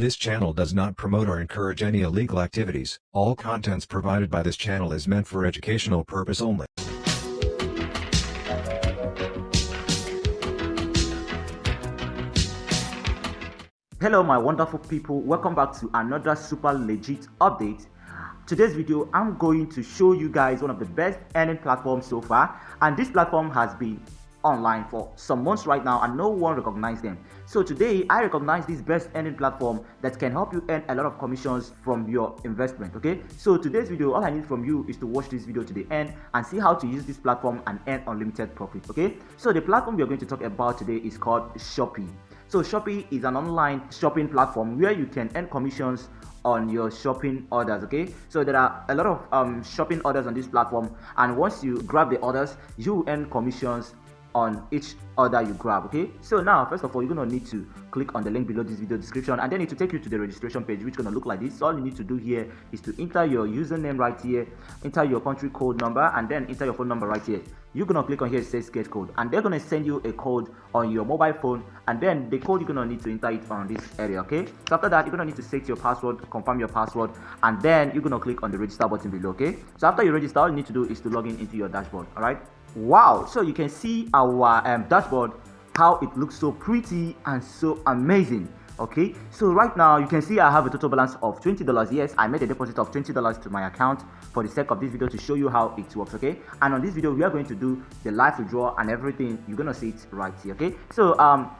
This channel does not promote or encourage any illegal activities. All contents provided by this channel is meant for educational purpose only. Hello my wonderful people, welcome back to another super legit update. Today's video, I'm going to show you guys one of the best earning platforms so far and this platform has been online for some months right now and no one recognized them. So today I recognize this best earning platform that can help you earn a lot of commissions from your investment. Okay, so today's video, all I need from you is to watch this video to the end and see how to use this platform and earn unlimited profit. Okay, so the platform we are going to talk about today is called Shopee. So Shopee is an online shopping platform where you can earn commissions on your shopping orders okay so there are a lot of um, shopping orders on this platform and once you grab the orders you earn commissions on each order you grab okay? So now first of all you're to need to click on the link below this video description and then it will take you to the registration page which to look like this. All you need to do here is to enter your username right here enter your country code number and then enter your phone number right here you're to click on here it says get code and they're to send you a code on your mobile phone and then the code you're to need to enter it on this area okay? So after that you're to need to set your password confirm your password and then you're to click on the register button below okay? So after you register all you need to do is to log in into your dashboard all right? Wow! So you can see our um, dashboard how it looks so pretty and so amazing okay? So right now you can see i have a total balance of 20 dollars. Yes i made a deposit of 20 dollars to my account for the sake of this video to show you how it works okay? And on this video we are going to do the live withdrawal and everything. You're gonna see it right here okay? So um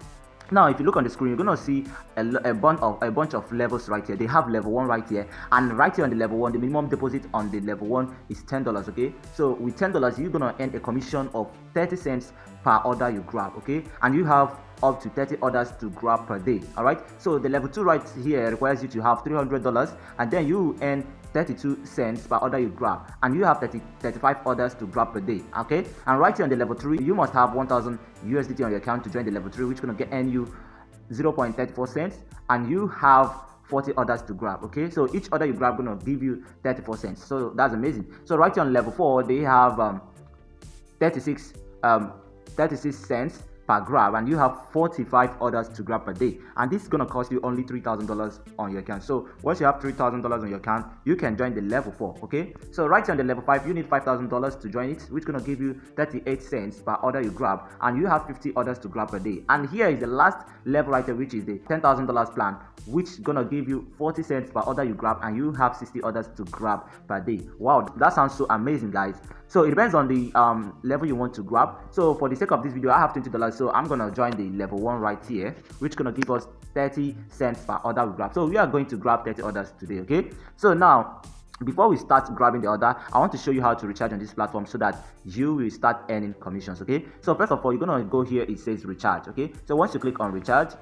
now if you look on the screen you're gonna see a, a, bunch of a bunch of levels right here. They have level one right here. And right here on the level one the minimum deposit on the level one is ten dollars okay? So with ten dollars you're gonna earn a commission of 30 cents per order you grab okay? And you have up to 30 orders to grab per day all right so the level two right here requires you to have 300 dollars and then you earn 32 cents per order you grab and you have 30 35 orders to grab per day okay? And right here on the level 3 you must have 1000 usdt on your account to join the level 3 which to get earn you 0.34 cents and you have 40 orders to grab okay? So each order you grab gonna give you 34 cents so that's amazing. So right here on level 4 they have um, 36 um 36 cents per grab and you have 45 orders to grab per day. And this is going to cost you only $3,000 on your account. So once you have $3,000 on your account you can join the level 4 okay? So right on the level 5 you need $5,000 to join it which going to give you 38 cents per order you grab and you have 50 orders to grab per day. And here is the last level right here which is the $10,000 plan which to give you 40 cents per order you grab and you have 60 orders to grab per day. Wow that sounds so amazing guys so it depends on the um, level you want to grab so for the sake of this video i have 20 dollars. So i'm gonna join the level one right here which gonna give us 30 cents per order we grab. So we are going to grab 30 orders today okay? So now before we start grabbing the order i want to show you how to recharge on this platform so that you will start earning commissions okay? So first of all you're gonna go here it says recharge okay? So once you click on recharge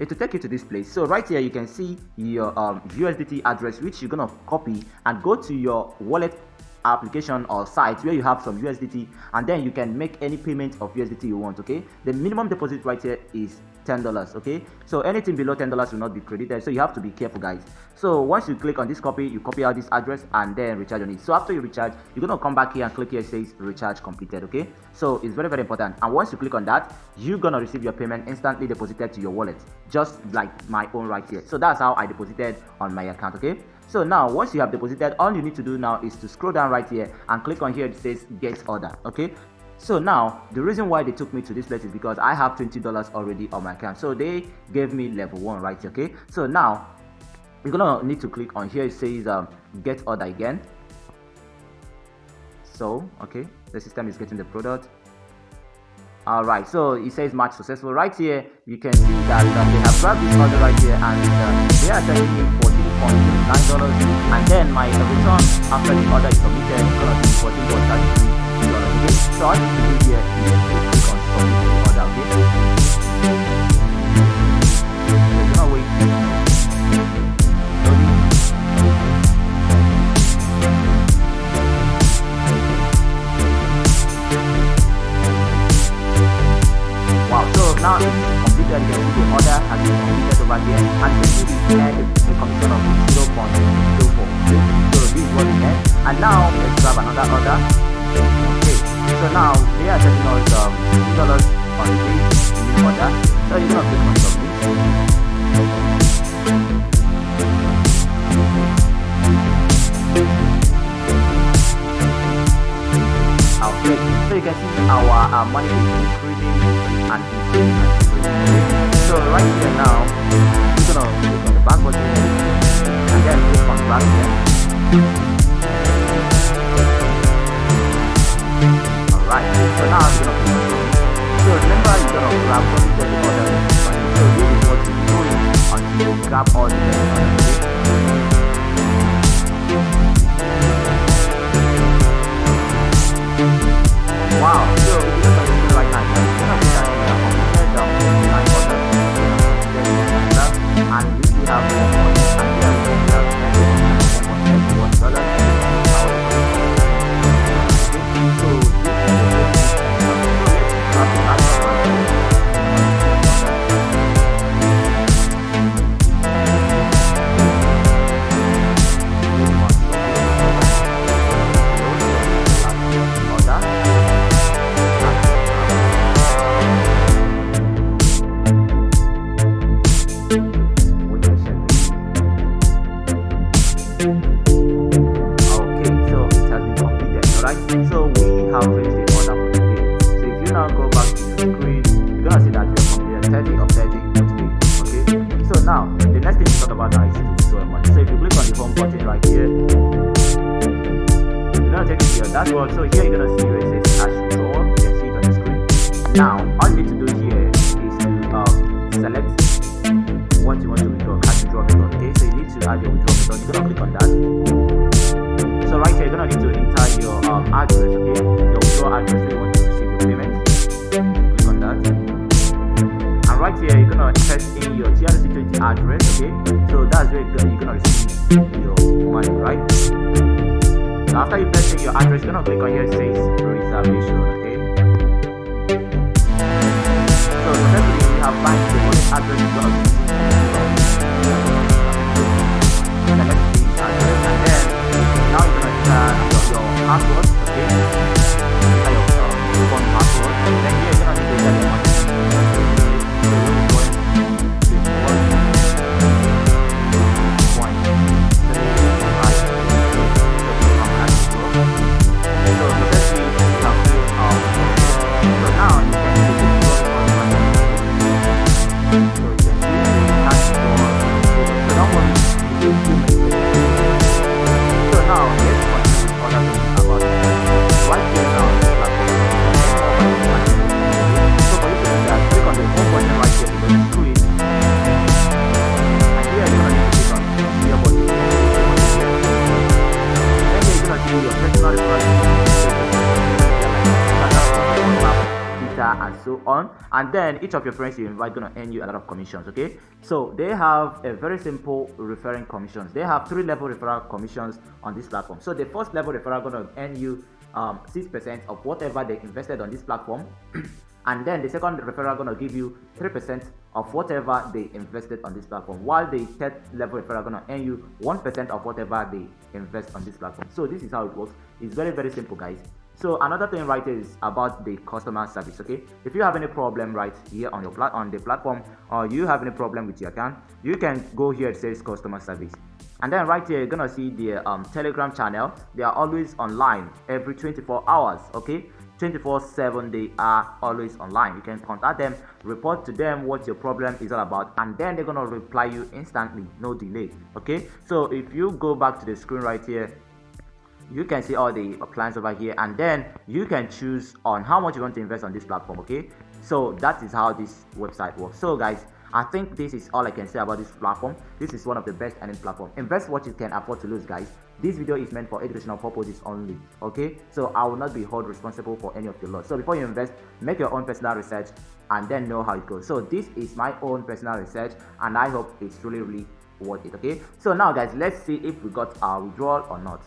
it will take you to this place. So right here you can see your um, usdt address which you're gonna copy and go to your wallet application or site where you have some USDT and then you can make any payment of USDT you want okay? The minimum deposit right here is $10 okay? So anything below $10 will not be credited so you have to be careful guys. So once you click on this copy you copy out this address and then recharge on it. So after you recharge you're gonna come back here and click here says recharge completed okay? So it's very very important. And once you click on that you're gonna receive your payment instantly deposited to your wallet just like my own right here. So that's how I deposited on my account okay so now once you have deposited, all you need to do now is to scroll down right here and click on here it says get order. Okay. So now the reason why they took me to this place is because I have $20 already on my account. So they gave me level one right here, okay. So now you're gonna need to click on here it says um, get order again. So okay, the system is getting the product all right so it says match successful right here you can see that um, they have grabbed this order right here and uh, they are sending you for Nine dollars, and then my return after the order is submitted is going to be $14.33 okay so I'll just do here is click on submit order okay? yeah, then you know it's um, dollars on the that. So you much. Okay, so you can see our, uh, money is increasing and increasing and increasing. So right here now, we're gonna click on the back button and then click on back. Alright, so now I'm gonna click on So remember you're gonna grab all the other So this is what you're doing until you. grab all the other withdraw money. So if you click on the home button right here, you're gonna take you to your dashboard. So here you're gonna see where it says cash withdrawal. You can see it on the screen. Now all you need to do here is to um, select what you want to withdraw, cash withdrawal method. Okay, so you need to add your withdrawal method. You're gonna click on that. So right here, you're gonna need to enter your um, address, okay? Your withdrawal address where you want to receive your payment. Click on that. And right here, you're gonna enter in your TRC20 address, okay? That's where gonna, you're receive your money, right? So after you press in your address, you're gonna click on here, it says reservation, okay? So successfully, we have find the wallet address you're gonna use. Select the address and then now you're gonna enter your password, okay? And so on. And then each of your friends you invite gonna earn you a lot of commissions okay? So they have a very simple referring commissions. They have three level referral commissions on this platform. So the first level referral gonna earn you um, 6% of whatever they invested on this platform. And then the second referral gonna give you 3% of whatever they invested on this platform while the third level referral gonna earn you 1% of whatever they invest on this platform. So this is how it works. It's very very simple guys so another thing right is about the customer service okay? If you have any problem right here on your plat on the platform or you have any problem with your account you can go here it says customer service. And then right here you're gonna see the um, telegram channel. They are always online every 24 hours okay? 24 7 they are always online. You can contact them report to them what your problem is all about and then they're gonna reply you instantly no delay okay? So if you go back to the screen right here you can see all the plans over here and then you can choose on how much you want to invest on this platform okay? So that is how this website works. So guys i think this is all i can say about this platform. This is one of the best earning platform. Invest what you can afford to lose guys. This video is meant for educational purposes only okay? So i will not be held responsible for any of the loss. So before you invest make your own personal research and then know how it goes. So this is my own personal research and i hope it's really really worth it okay? So now guys let's see if we got our withdrawal or not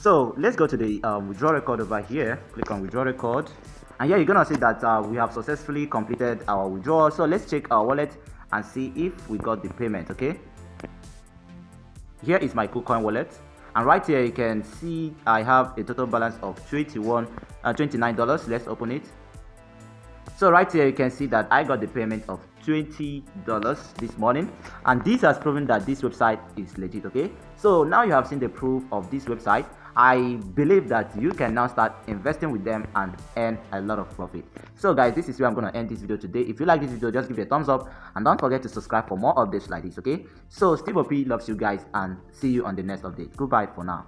so let's go to the um, withdrawal record over here. Click on withdrawal record. And here you're gonna see that uh, we have successfully completed our withdrawal. So let's check our wallet and see if we got the payment okay? Here is my KuCoin wallet. And right here you can see I have a total balance of 21 uh, 29 dollars. Let's open it. So right here you can see that I got the payment of 20 dollars this morning. And this has proven that this website is legit okay? So now you have seen the proof of this website I believe that you can now start investing with them and earn a lot of profit. So guys, this is where I'm going to end this video today. If you like this video, just give it a thumbs up and don't forget to subscribe for more updates like this, okay? So Steve OP loves you guys and see you on the next update. Goodbye for now.